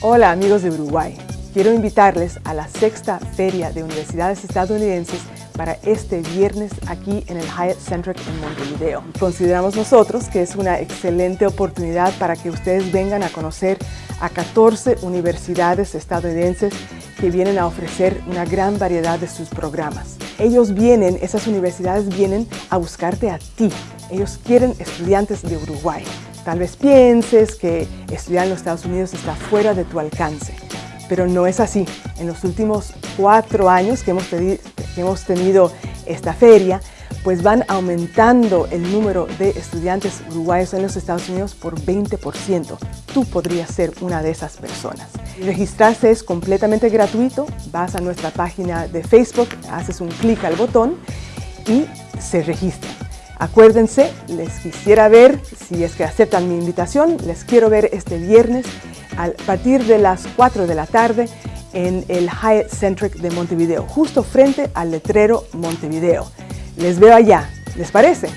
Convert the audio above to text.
Hola amigos de Uruguay, quiero invitarles a la sexta Feria de Universidades Estadounidenses para este viernes aquí en el Hyatt Centric en Montevideo. Consideramos nosotros que es una excelente oportunidad para que ustedes vengan a conocer a 14 universidades estadounidenses que vienen a ofrecer una gran variedad de sus programas. Ellos vienen, esas universidades vienen a buscarte a ti. Ellos quieren estudiantes de Uruguay. Tal vez pienses que estudiar en los Estados Unidos está fuera de tu alcance, pero no es así. En los últimos cuatro años que hemos, tenido esta feria, pues van aumentando el número de estudiantes uruguayos en los Estados Unidos por 20%. Tú podrías ser una de esas personas. Registrarse es completamente gratuito. Vas a nuestra página de Facebook, haces un clic al botón y se registran. Acuérdense, les quisiera ver, si es que aceptan mi invitación, les quiero ver este viernes a partir de las 4 de la tarde en el Hyatt Centric de Montevideo, justo frente al letrero Montevideo. Les veo allá, ¿les parece?